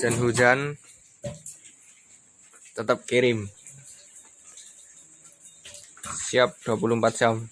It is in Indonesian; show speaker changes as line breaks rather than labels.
hujan-hujan tetap kirim. Siap 24 jam.